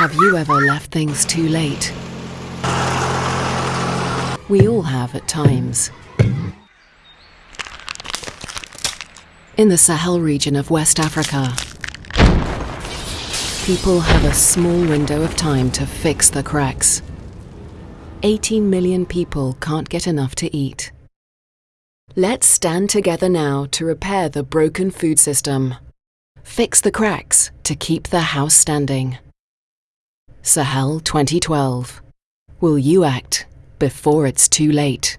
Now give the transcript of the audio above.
Have you ever left things too late? We all have at times. In the Sahel region of West Africa, people have a small window of time to fix the cracks. 18 million people can't get enough to eat. Let's stand together now to repair the broken food system. Fix the cracks to keep the house standing. Sahel 2012. Will you act before it's too late?